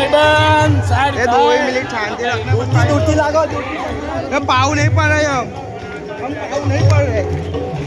ભાઈબંધ સાઈડ એ દો મિનિટ શાંતિ રાખને દૂરથી લાગો દૂરથી પાવ નહીં પડે એમ. પાવ નહીં પડે.